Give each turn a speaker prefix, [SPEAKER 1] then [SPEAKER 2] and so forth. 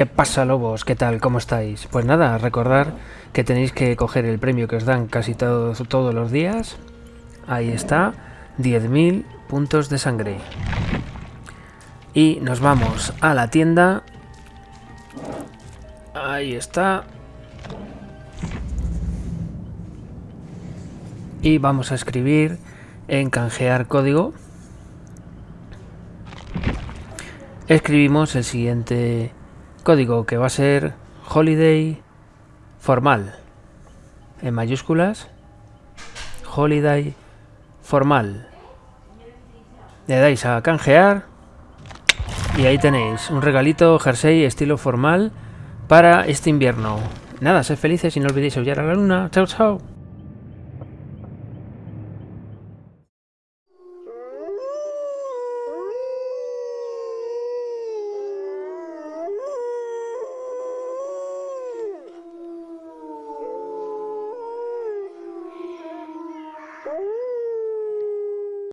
[SPEAKER 1] ¿Qué pasa, lobos? ¿Qué tal? ¿Cómo estáis? Pues nada, recordar que tenéis que coger el premio que os dan casi todos, todos los días. Ahí está, 10.000 puntos de sangre. Y nos vamos a la tienda. Ahí está. Y vamos a escribir en canjear código. Escribimos el siguiente código que va a ser holiday formal. En mayúsculas holiday formal. Le dais a canjear y ahí tenéis un regalito jersey estilo formal para este invierno. Nada, sed felices y no olvidéis aullar a la luna. Chao chao